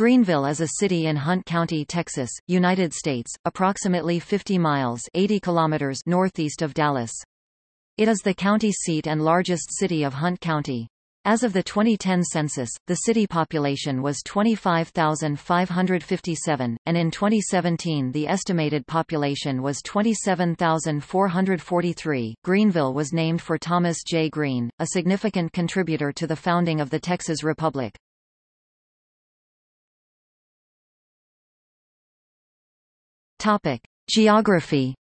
Greenville is a city in Hunt County, Texas, United States, approximately 50 miles 80 kilometers northeast of Dallas. It is the county seat and largest city of Hunt County. As of the 2010 census, the city population was 25,557, and in 2017 the estimated population was 27,443. Greenville was named for Thomas J. Green, a significant contributor to the founding of the Texas Republic. Topic: Geography.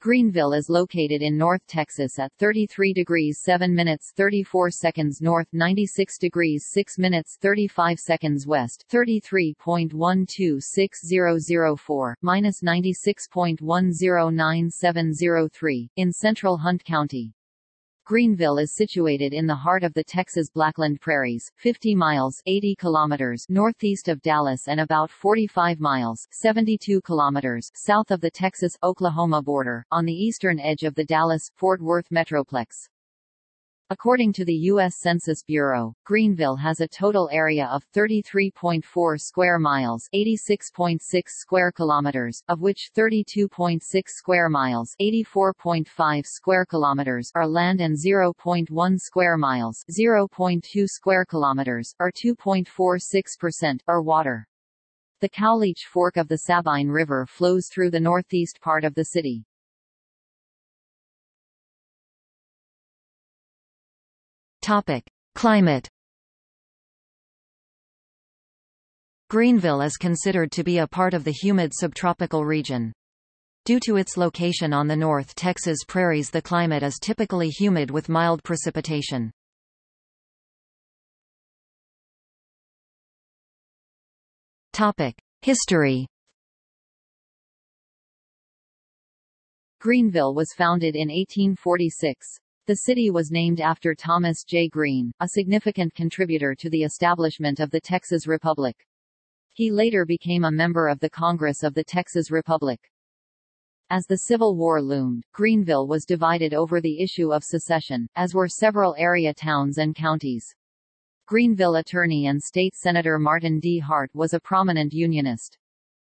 Greenville is located in North Texas at 33 degrees 7 minutes 34 seconds north 96 degrees 6 minutes 35 seconds west 33.126004, minus 96.109703, in central Hunt County. Greenville is situated in the heart of the Texas Blackland Prairies, 50 miles 80 kilometers northeast of Dallas and about 45 miles 72 kilometers south of the Texas-Oklahoma border, on the eastern edge of the Dallas-Fort Worth metroplex. According to the U.S. Census Bureau, Greenville has a total area of 33.4 square miles 86.6 square kilometers, of which 32.6 square miles 84.5 square kilometers are land and 0.1 square miles 0.2 square kilometers, or 2.46%, are water. The Cowleech Fork of the Sabine River flows through the northeast part of the city. Topic: Climate. Greenville is considered to be a part of the humid subtropical region. Due to its location on the North Texas prairies the climate is typically humid with mild precipitation. History. Greenville was founded in 1846. The city was named after Thomas J. Green, a significant contributor to the establishment of the Texas Republic. He later became a member of the Congress of the Texas Republic. As the Civil War loomed, Greenville was divided over the issue of secession, as were several area towns and counties. Greenville attorney and state senator Martin D. Hart was a prominent Unionist.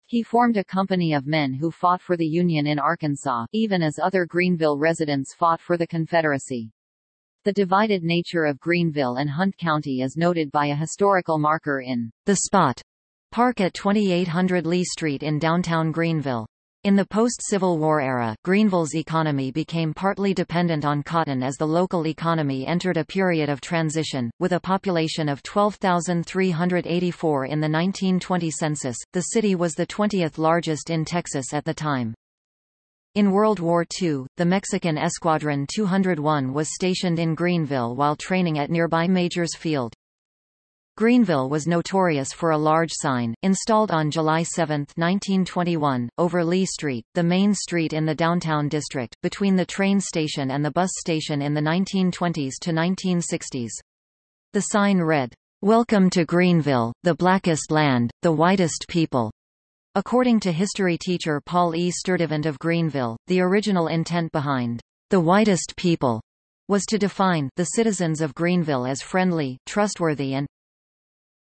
He formed a company of men who fought for the Union in Arkansas, even as other Greenville residents fought for the Confederacy. The divided nature of Greenville and Hunt County is noted by a historical marker in the spot park at 2800 Lee Street in downtown Greenville. In the post-Civil War era, Greenville's economy became partly dependent on cotton as the local economy entered a period of transition. With a population of 12,384 in the 1920 census, the city was the 20th largest in Texas at the time. In World War II, the Mexican Escuadron 201 was stationed in Greenville while training at nearby Majors Field. Greenville was notorious for a large sign, installed on July 7, 1921, over Lee Street, the main street in the downtown district, between the train station and the bus station in the 1920s to 1960s. The sign read, Welcome to Greenville, the blackest land, the whitest people. According to history teacher Paul E. Sturdivant of Greenville, the original intent behind the whitest people was to define the citizens of Greenville as friendly, trustworthy and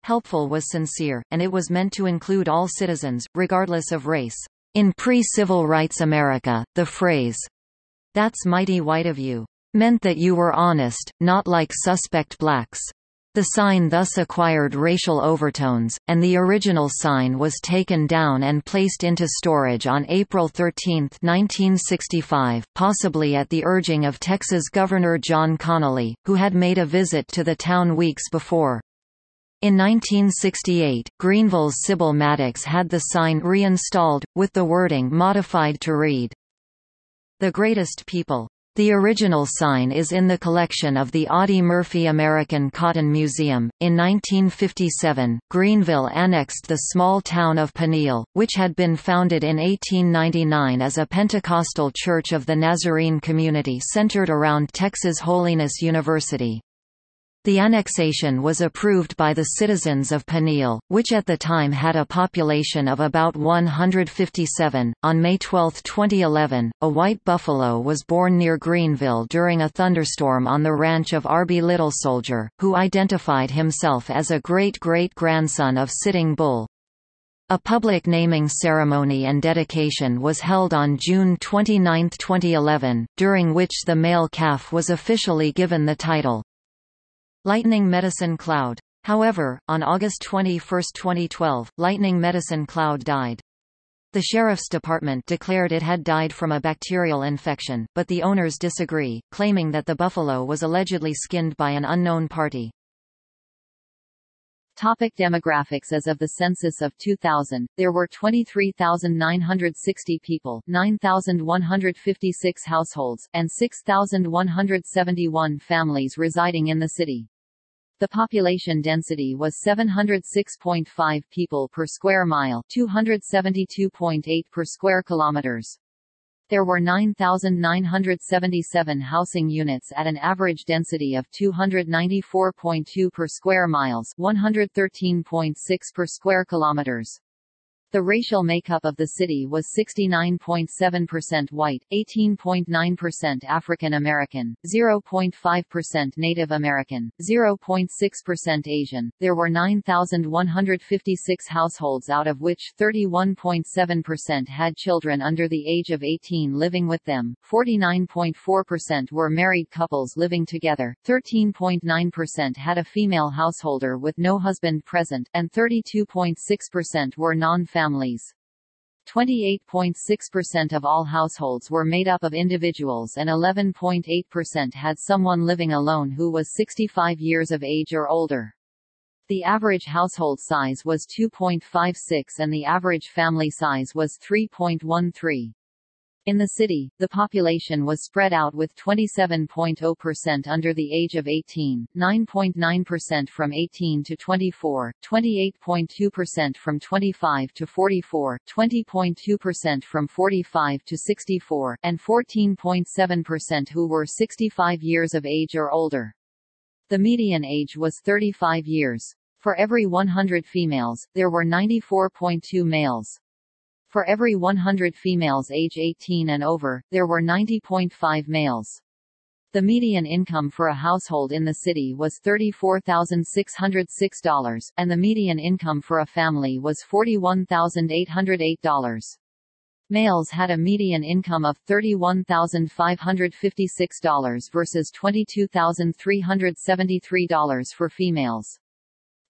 helpful was sincere, and it was meant to include all citizens, regardless of race. In pre-civil rights America, the phrase, that's mighty white of you, meant that you were honest, not like suspect blacks. The sign thus acquired racial overtones, and the original sign was taken down and placed into storage on April 13, 1965, possibly at the urging of Texas Governor John Connally, who had made a visit to the town weeks before. In 1968, Greenville's Sybil Maddox had the sign reinstalled, with the wording modified to read, The Greatest People. The original sign is in the collection of the Audie Murphy American Cotton Museum. In 1957, Greenville annexed the small town of Peniel, which had been founded in 1899 as a Pentecostal church of the Nazarene community centered around Texas Holiness University. The annexation was approved by the citizens of Peniel, which at the time had a population of about 157. On May 12, 2011, a white buffalo was born near Greenville during a thunderstorm on the ranch of Arby Little Soldier, who identified himself as a great-great-grandson of Sitting Bull. A public naming ceremony and dedication was held on June 29, 2011, during which the male calf was officially given the title, Lightning Medicine Cloud. However, on August 21, 2012, Lightning Medicine Cloud died. The Sheriff's Department declared it had died from a bacterial infection, but the owners disagree, claiming that the buffalo was allegedly skinned by an unknown party. Topic demographics As of the census of 2000, there were 23,960 people, 9,156 households, and 6,171 families residing in the city. The population density was 706.5 people per square mile 272.8 per square kilometers. There were 9,977 housing units at an average density of 294.2 per square miles 113.6 per square kilometers. The racial makeup of the city was 69.7% white, 18.9% African American, 0.5% Native American, 0.6% Asian. There were 9,156 households out of which 31.7% had children under the age of 18 living with them, 49.4% were married couples living together, 13.9% had a female householder with no husband present, and 32.6% were non-family families. 28.6% of all households were made up of individuals and 11.8% had someone living alone who was 65 years of age or older. The average household size was 2.56 and the average family size was 3.13. In the city, the population was spread out with 27.0% under the age of 18, 9.9% from 18 to 24, 28.2% from 25 to 44, 20.2% from 45 to 64, and 14.7% who were 65 years of age or older. The median age was 35 years. For every 100 females, there were 94.2 males. For every 100 females age 18 and over, there were 90.5 males. The median income for a household in the city was $34,606, and the median income for a family was $41,808. Males had a median income of $31,556 versus $22,373 for females.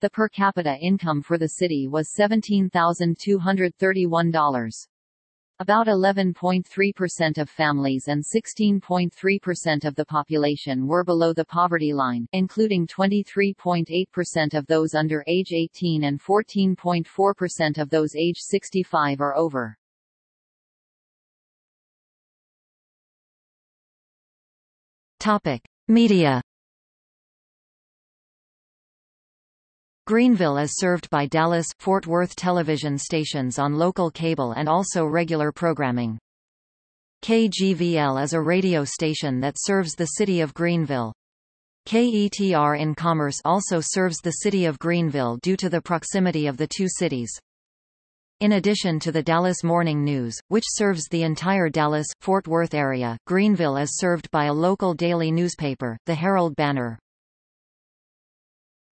The per capita income for the city was $17,231. About 11.3% of families and 16.3% of the population were below the poverty line, including 23.8% of those under age 18 and 14.4% of those age 65 or over. Topic: Media Greenville is served by Dallas, Fort Worth television stations on local cable and also regular programming. KGVL is a radio station that serves the city of Greenville. KETR in Commerce also serves the city of Greenville due to the proximity of the two cities. In addition to the Dallas Morning News, which serves the entire Dallas-Fort Worth area, Greenville is served by a local daily newspaper, the Herald Banner.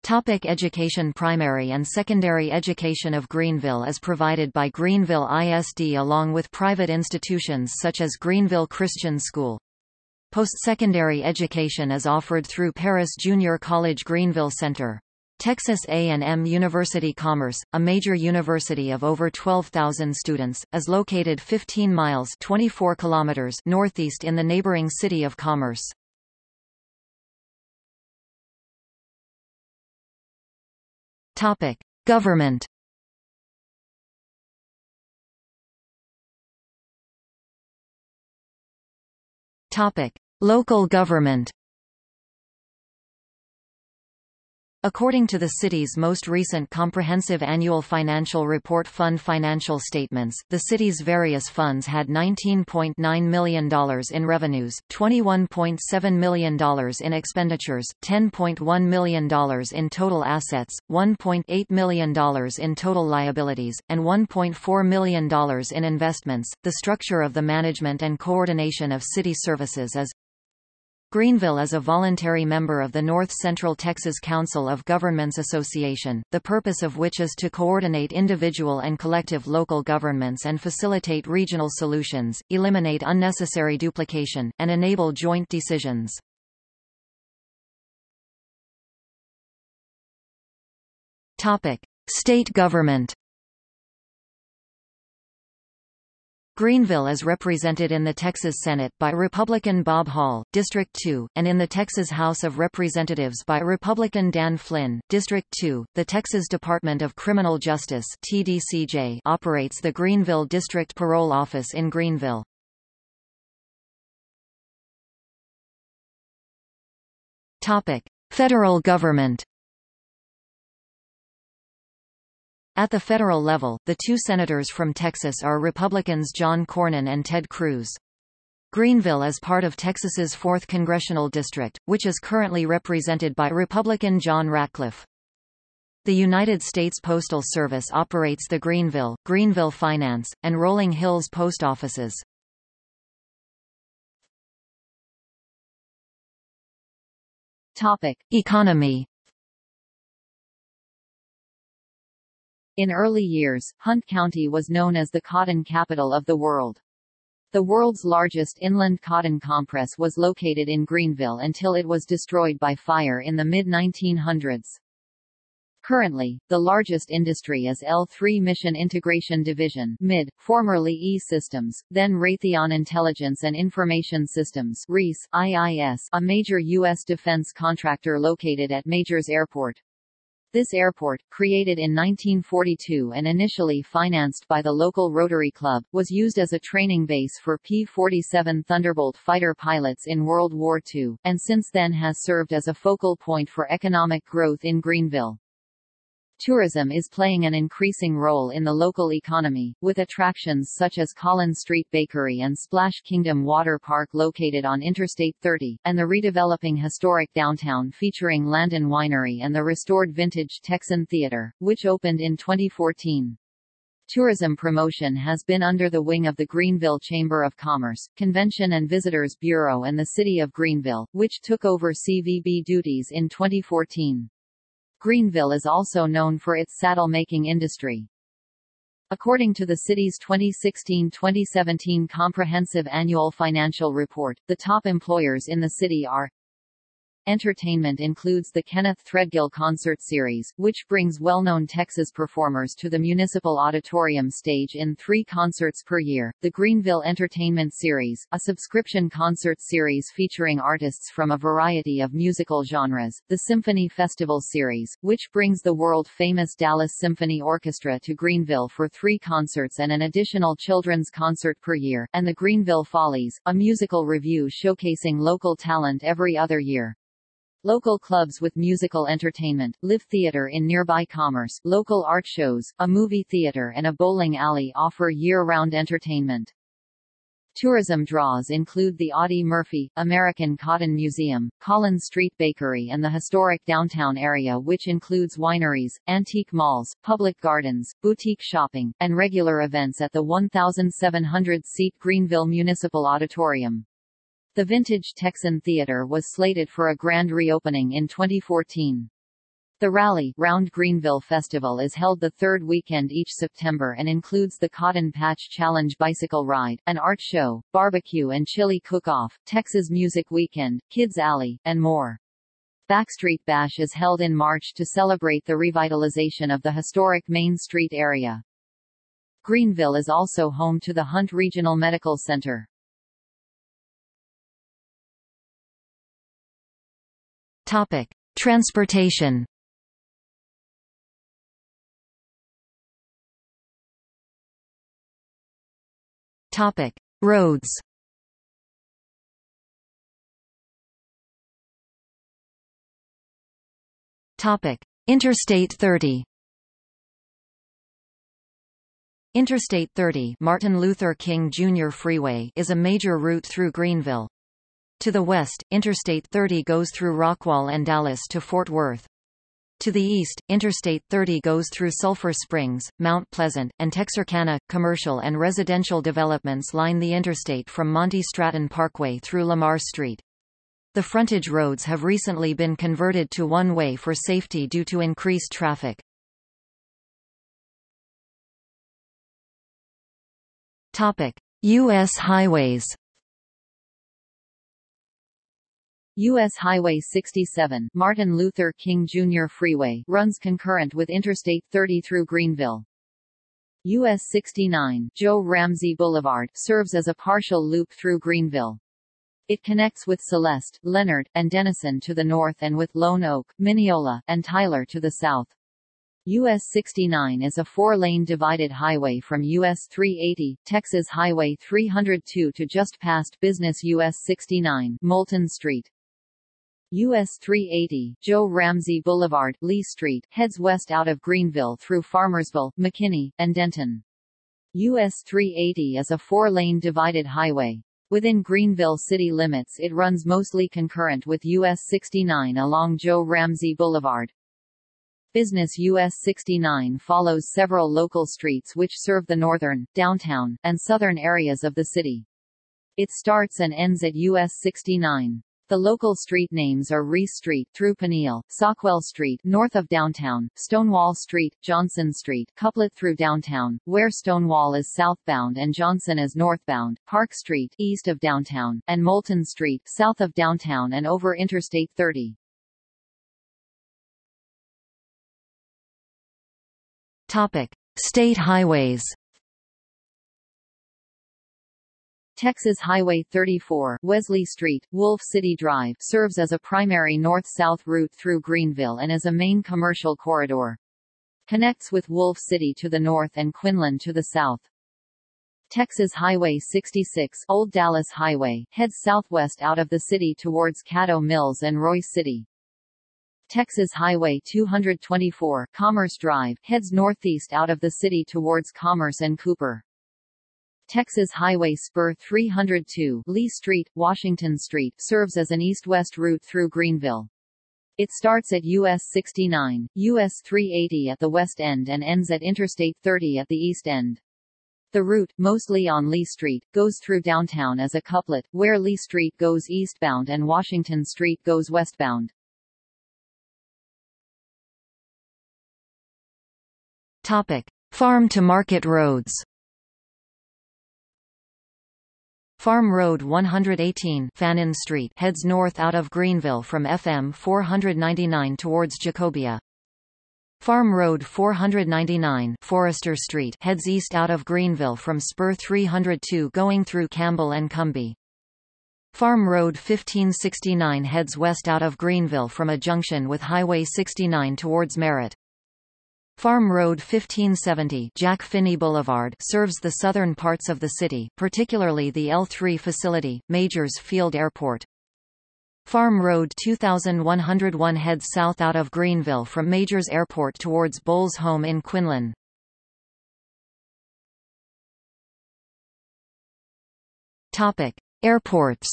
Topic education Primary and secondary education of Greenville is provided by Greenville ISD along with private institutions such as Greenville Christian School. Post-secondary education is offered through Paris Junior College Greenville Center. Texas A&M University Commerce, a major university of over 12,000 students, is located 15 miles 24 kilometers northeast in the neighboring city of Commerce. Topic: Government. Topic: Local government. According to the city's most recent comprehensive annual financial report fund financial statements, the city's various funds had $19.9 million in revenues, $21.7 million in expenditures, $10.1 million in total assets, $1.8 million in total liabilities, and $1.4 million in investments. The structure of the management and coordination of city services is Greenville is a voluntary member of the North Central Texas Council of Governments Association, the purpose of which is to coordinate individual and collective local governments and facilitate regional solutions, eliminate unnecessary duplication, and enable joint decisions. Topic: State government Greenville is represented in the Texas Senate by Republican Bob Hall, District 2, and in the Texas House of Representatives by Republican Dan Flynn, District 2. The Texas Department of Criminal Justice (TDCJ) operates the Greenville District Parole Office in Greenville. Topic: Federal government. At the federal level, the two senators from Texas are Republicans John Cornyn and Ted Cruz. Greenville is part of Texas's 4th congressional district, which is currently represented by Republican John Ratcliffe. The United States Postal Service operates the Greenville, Greenville Finance, and Rolling Hills post offices. Topic: Economy In early years, Hunt County was known as the cotton capital of the world. The world's largest inland cotton compress was located in Greenville until it was destroyed by fire in the mid-1900s. Currently, the largest industry is L3 Mission Integration Division MID, formerly E-Systems, then Raytheon Intelligence and Information Systems RIS, IIS, a major U.S. defense contractor located at Majors Airport. This airport, created in 1942 and initially financed by the local Rotary Club, was used as a training base for P-47 Thunderbolt fighter pilots in World War II, and since then has served as a focal point for economic growth in Greenville. Tourism is playing an increasing role in the local economy, with attractions such as Collins Street Bakery and Splash Kingdom Water Park located on Interstate 30, and the redeveloping historic downtown featuring Landon Winery and the restored vintage Texan Theater, which opened in 2014. Tourism promotion has been under the wing of the Greenville Chamber of Commerce, Convention and Visitors Bureau and the City of Greenville, which took over CVB duties in 2014. Greenville is also known for its saddle-making industry. According to the city's 2016-2017 Comprehensive Annual Financial Report, the top employers in the city are Entertainment includes the Kenneth Threadgill Concert Series, which brings well-known Texas performers to the Municipal Auditorium stage in three concerts per year, the Greenville Entertainment Series, a subscription concert series featuring artists from a variety of musical genres, the Symphony Festival Series, which brings the world-famous Dallas Symphony Orchestra to Greenville for three concerts and an additional children's concert per year, and the Greenville Follies, a musical revue showcasing local talent every other year. Local clubs with musical entertainment, live theater in nearby Commerce, local art shows, a movie theater and a bowling alley offer year-round entertainment. Tourism draws include the Audie Murphy, American Cotton Museum, Collins Street Bakery and the historic downtown area which includes wineries, antique malls, public gardens, boutique shopping, and regular events at the 1,700-seat Greenville Municipal Auditorium. The Vintage Texan Theater was slated for a grand reopening in 2014. The Rally Round Greenville Festival is held the third weekend each September and includes the Cotton Patch Challenge bicycle ride, an art show, barbecue and chili cook-off, Texas Music Weekend, Kids Alley, and more. Backstreet Bash is held in March to celebrate the revitalization of the historic Main Street area. Greenville is also home to the Hunt Regional Medical Center. Topic: Transportation. Topic: Roads. Topic: Interstate 30. Interstate 30 Martin Luther King Jr. Freeway is a major route through Greenville. To the west, Interstate 30 goes through Rockwall and Dallas to Fort Worth. To the east, Interstate 30 goes through Sulphur Springs, Mount Pleasant, and Texarkana. Commercial and residential developments line the interstate from Monty Stratton Parkway through Lamar Street. The frontage roads have recently been converted to one-way for safety due to increased traffic. Topic: U.S. highways. U.S. Highway 67 Martin Luther King Jr. Freeway runs concurrent with Interstate 30 through Greenville. US 69 Joe Ramsey Boulevard serves as a partial loop through Greenville. It connects with Celeste, Leonard, and Denison to the north and with Lone Oak, Mineola, and Tyler to the south. US 69 is a four-lane divided highway from US 380, Texas Highway 302 to just past Business US 69, Moulton Street. US 380, Joe Ramsey Boulevard, Lee Street, heads west out of Greenville through Farmersville, McKinney, and Denton. US 380 is a four-lane divided highway. Within Greenville city limits it runs mostly concurrent with US 69 along Joe Ramsey Boulevard. Business US 69 follows several local streets which serve the northern, downtown, and southern areas of the city. It starts and ends at US 69. The local street names are Reese Street through Peniel, Sockwell Street north of downtown, Stonewall Street, Johnson Street, Couplet through downtown, where Stonewall is southbound and Johnson is northbound, Park Street east of downtown, and Moulton Street south of downtown and over Interstate 30. Topic: State highways. Texas Highway 34, Wesley Street, Wolf City Drive serves as a primary north-south route through Greenville and as a main commercial corridor. Connects with Wolf City to the north and Quinlan to the south. Texas Highway 66, Old Dallas Highway, heads southwest out of the city towards Caddo Mills and Royce City. Texas Highway 224, Commerce Drive, heads northeast out of the city towards Commerce and Cooper. Texas Highway Spur 302 Lee Street, Washington Street serves as an east-west route through Greenville. It starts at US 69, US 380 at the west end and ends at Interstate 30 at the east end. The route, mostly on Lee Street, goes through downtown as a couplet, where Lee Street goes eastbound and Washington Street goes westbound. Topic: Farm-to-market roads. Farm Road 118 Fannin Street heads north out of Greenville from FM 499 towards Jacobia. Farm Road 499 Forester Street heads east out of Greenville from Spur 302 going through Campbell and Cumbie. Farm Road 1569 heads west out of Greenville from a junction with Highway 69 towards Merritt. Farm Road 1570 Jack Finney Boulevard serves the southern parts of the city, particularly the L3 facility, Majors Field Airport. Farm Road 2101 heads south out of Greenville from Majors Airport towards Bowles Home in Quinlan. Topic: Airports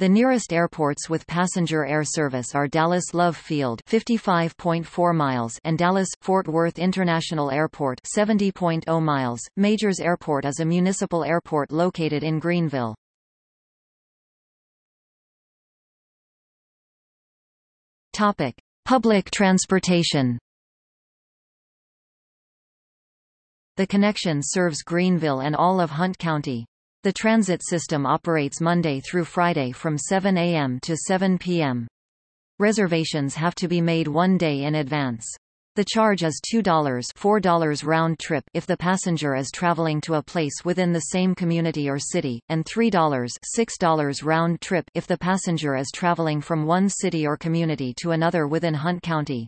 The nearest airports with passenger air service are Dallas Love Field 55.4 miles and Dallas Fort Worth International Airport 70.0 miles. Majors Airport is a municipal airport located in Greenville. Topic: Public transportation. The connection serves Greenville and all of Hunt County. The transit system operates Monday through Friday from 7 a.m. to 7 p.m. Reservations have to be made one day in advance. The charge is $2 $4 round trip if the passenger is traveling to a place within the same community or city, and $3 $6 round trip if the passenger is traveling from one city or community to another within Hunt County.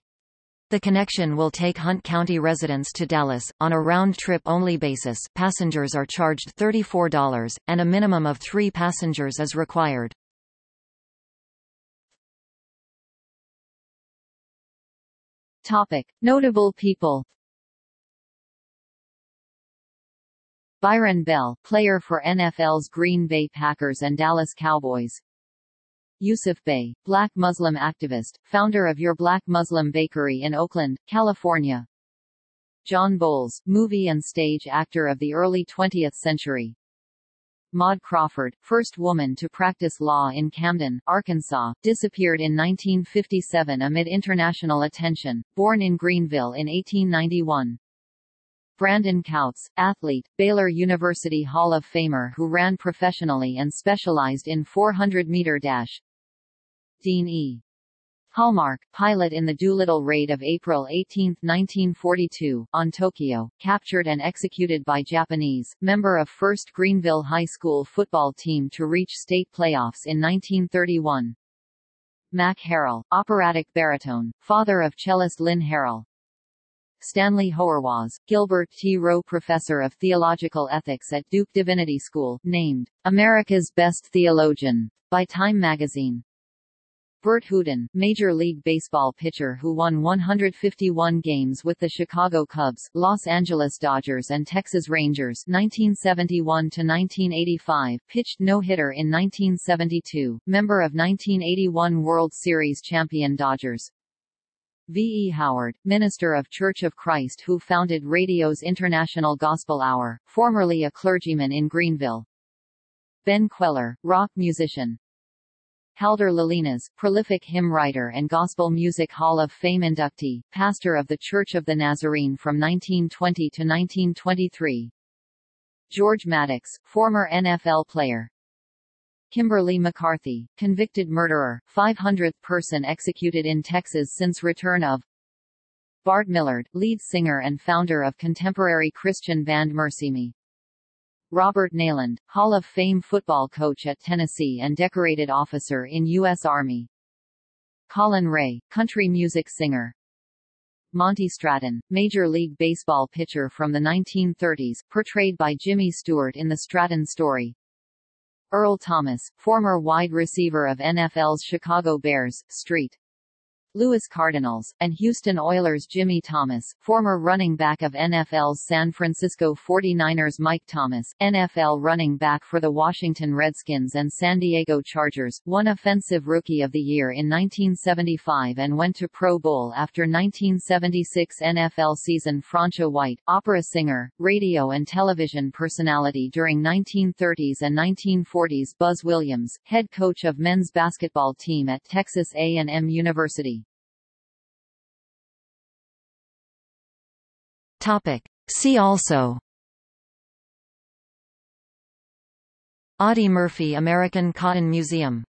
The connection will take Hunt County residents to Dallas, on a round-trip only basis passengers are charged $34, and a minimum of three passengers is required. Topic. Notable people Byron Bell, player for NFL's Green Bay Packers and Dallas Cowboys Yusuf Bey, black Muslim activist, founder of Your Black Muslim Bakery in Oakland, California John Bowles, movie and stage actor of the early 20th century Maud Crawford, first woman to practice law in Camden, Arkansas, disappeared in 1957 amid international attention, born in Greenville in 1891. Brandon Couts, athlete, Baylor University Hall of Famer who ran professionally and specialized in 400-meter dash. Dean E. Hallmark, pilot in the Doolittle raid of April 18, 1942, on Tokyo, captured and executed by Japanese, member of 1st Greenville High School football team to reach state playoffs in 1931. Mac Harrell, operatic baritone, father of cellist Lynn Harrell, Stanley Hauerwas, Gilbert T. Rowe Professor of Theological Ethics at Duke Divinity School, named, America's Best Theologian, by Time magazine. Burt Hooton, Major League Baseball pitcher who won 151 games with the Chicago Cubs, Los Angeles Dodgers and Texas Rangers 1971–1985, pitched no-hitter in 1972, member of 1981 World Series champion Dodgers, V. E. Howard, minister of Church of Christ who founded radio's International Gospel Hour, formerly a clergyman in Greenville. Ben Kweller, rock musician. Haldor Lillenas, prolific hymn writer and Gospel Music Hall of Fame inductee, pastor of the Church of the Nazarene from 1920 to 1923. George Maddox, former NFL player, Kimberly McCarthy, convicted murderer, 500th person executed in Texas since return of Bart Millard, lead singer and founder of contemporary Christian band MercyMe. Robert Neyland, Hall of Fame football coach at Tennessee and decorated officer in U.S. Army. Collin Raye, country music singer. Monty Stratton, Major League Baseball pitcher from the 1930s, portrayed by Jimmy Stewart in The Stratton Story. Earl Thomas, former wide receiver of NFL's Chicago Bears, St. Louis Cardinals, and Houston Oilers Jimmy Thomas, former running back of NFL's San Francisco 49ers Mike Thomas, NFL running back for the Washington Redskins and San Diego Chargers, won Offensive Rookie of the Year in 1975 and went to Pro Bowl after 1976 NFL season Francia White, opera singer, radio and television personality during 1930s and 1940s Buzz Williams, head coach of men's basketball team at Texas A&M University. Topic. See also Audie Murphy American Cotton Museum